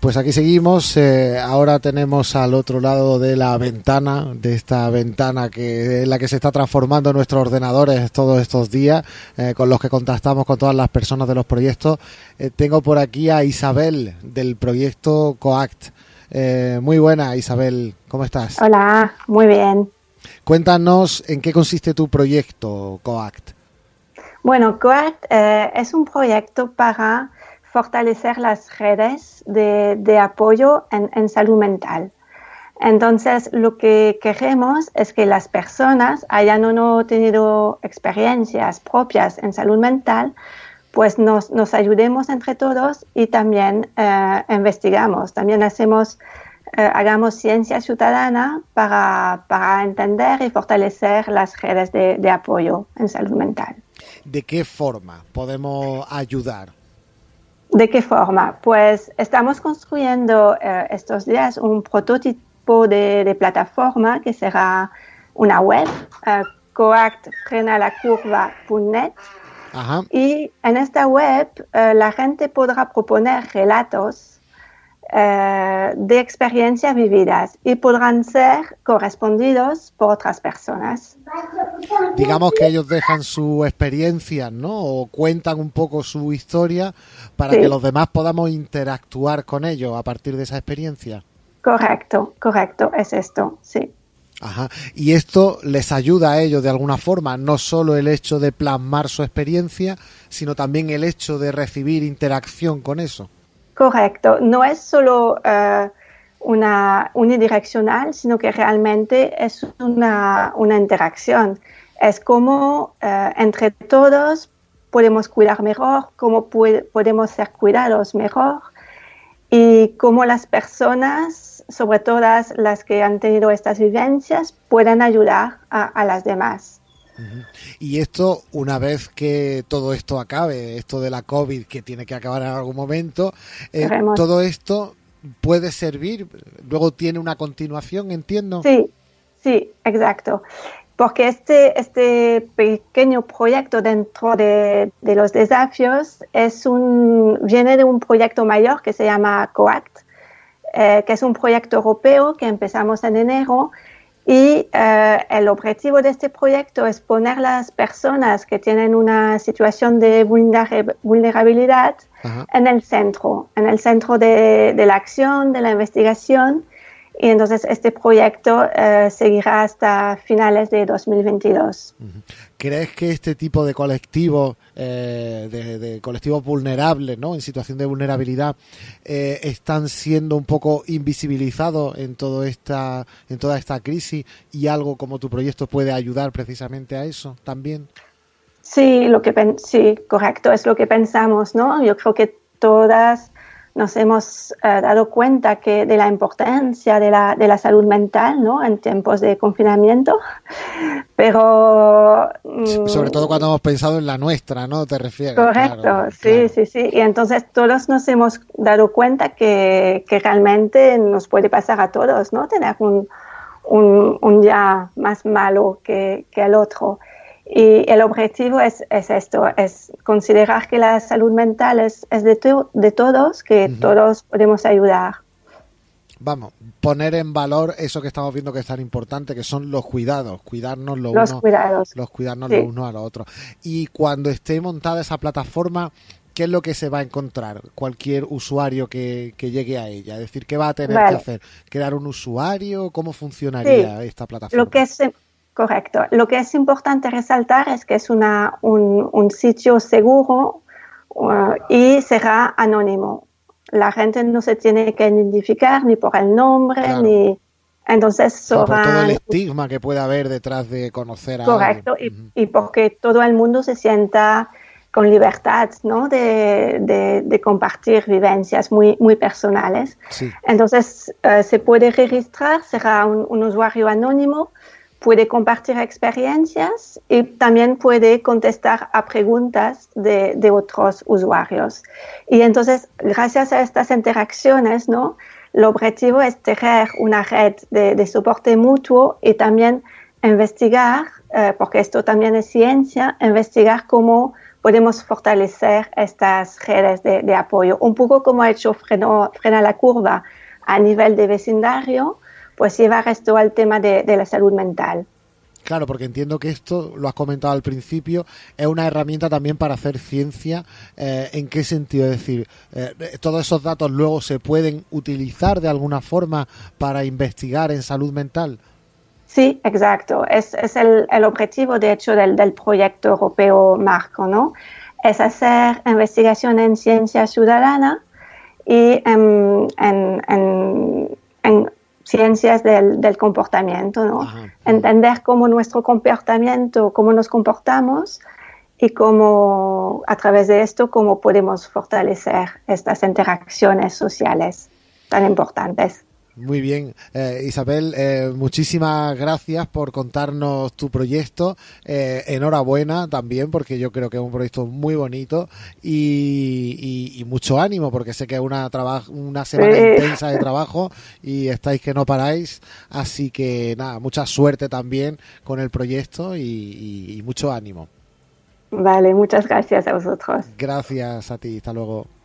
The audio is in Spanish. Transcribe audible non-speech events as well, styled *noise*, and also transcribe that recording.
Pues aquí seguimos. Eh, ahora tenemos al otro lado de la ventana, de esta ventana que en la que se está transformando nuestros ordenadores todos estos días, eh, con los que contactamos con todas las personas de los proyectos. Eh, tengo por aquí a Isabel del proyecto COACT. muy buena, Isabel. ¿Cómo estás? Hola, muy bien. Cuéntanos en qué consiste tu proyecto COACT. Bueno, COACT es un proyecto para fortalecer las redes de, apoyo en, salud mental. Entonces, lo que queremos es que las personas hayan o no tenido experiencias propias en salud mental, pues nos, ayudemos entre todos y también eh, investigamos, también hacemos, eh, hagamos ciencia ciudadana para, entender y fortalecer las redes de apoyo en salud mental. ¿De qué forma podemos ayudar? ¿De qué forma? Pues estamos construyendo eh, estos días un prototipo de, plataforma que será una web, uh, Y en esta web eh, la gente podrá proponer relatos eh, de experiencias vividas y podrán ser correspondidos por otras personas. Digamos que ellos dejan su experiencia, ¿no? O cuentan un poco su historia para que los demás podamos interactuar con ellos a partir de esa experiencia. Correcto, correcto, es esto, sí. Ajá. Y esto les ayuda a ellos de alguna forma, no solo el hecho de plasmar su experiencia, sino también el hecho de recibir interacción con eso. Correcto, no es solo uh, una unidireccional, sino que realmente es una, una interacción. Es como uh, entre todos podemos cuidar mejor, cómo podemos ser cuidados mejor y cómo las personas, sobre todo las que han tenido estas vivencias, pueden ayudar a las demás. Y esto, una vez que todo esto acabe, esto de la COVID que tiene que acabar en algún momento, eh, todo esto puede servir, luego tiene una continuación, entiendo. Sí, sí, exacto. Porque este, este pequeño proyecto dentro de, los desafíos es un, viene de un proyecto mayor que se llama COACT, eh, que es un proyecto europeo que empezamos en enero y eh, el objetivo de este proyecto es poner las personas que tienen una situación de vulnerabilidad en el centro, en el centro de, de, la acción, de la investigación y entonces este proyecto eh, seguirá hasta finales de 2022. ¿Crees que este tipo de colectivos, eh, de, colectivos vulnerables, ¿no? en situación de vulnerabilidad, eh, están siendo un poco invisibilizados en, todo esta, en toda esta crisis y algo como tu proyecto puede ayudar precisamente a eso también? Sí, lo que sí, correcto, es lo que pensamos, ¿no? Yo creo que todas nos hemos eh, dado cuenta que de la importancia de la, de la salud mental ¿no? en tiempos de confinamiento, *laughs* pero... Mm, sobre todo cuando hemos pensado en la nuestra, ¿no? Te refieres. Correcto, sí, sí, sí. Y entonces todos nos hemos dado cuenta que, que realmente nos puede pasar a todos, ¿no? Tener un, un, un día más malo que, que el otro. Y el objetivo es, es, esto, es considerar que la salud mental es, es de, de, todos, que todos podemos ayudar. Vamos, poner en valor eso que estamos viendo que es tan importante, que son los cuidados, cuidarnos los uno, cuidados. los cuidarnos los unos a los otros. Y cuando esté montada esa plataforma, ¿qué es lo que se va a encontrar cualquier usuario que, que llegue a ella? Es decir, ¿qué va a tener que hacer? ¿Crear un usuario? ¿Cómo funcionaría esta plataforma? Lo que es Correcto. Lo que es importante resaltar es que es una, un, sitio seguro uh, y será anónimo. La gente no se tiene que identificar ni por el nombre ni. Entonces, por todo el estigma que puede haber detrás de conocer a Correcto, y, y, porque todo el mundo se sienta con libertad ¿no? de, de, compartir vivencias muy, muy personales. Entonces, uh, se puede registrar, será un, un usuario anónimo puede compartir experiencias y también puede contestar a preguntas de, de, otros usuarios. Y entonces, gracias a estas interacciones, ¿no? El objetivo es tener una red de, de soporte mutuo y también investigar, eh, porque esto también es ciencia, investigar cómo podemos fortalecer estas redes de, apoyo. Un poco como ha hecho freno, Frena la Curva a nivel de vecindario, pues llevar esto al tema de, la salud mental. Claro, porque entiendo que esto, lo has comentado al principio, es una herramienta también para hacer ciencia. Eh, ¿En qué sentido? Es decir, eh, todos esos datos luego se pueden utilizar de alguna forma para investigar en salud mental. Sí, exacto. Es, el, objetivo, de hecho, del, proyecto europeo Marco, ¿no? Es hacer investigación en ciencia ciudadana y en, ciencias del, comportamiento, ¿no? Entender cómo nuestro comportamiento, cómo nos comportamos y cómo, a través de esto, cómo podemos fortalecer estas interacciones sociales tan importantes. Muy bien, eh, Isabel, eh, muchísimas gracias por contarnos tu proyecto. Eh, enhorabuena también, porque yo creo que es un proyecto muy bonito y, mucho ánimo, porque sé que es una, una semana intensa de trabajo y estáis que no paráis. Así que nada, mucha suerte también con el proyecto y mucho ánimo. Vale, muchas gracias a vosotros. Gracias a ti, hasta luego.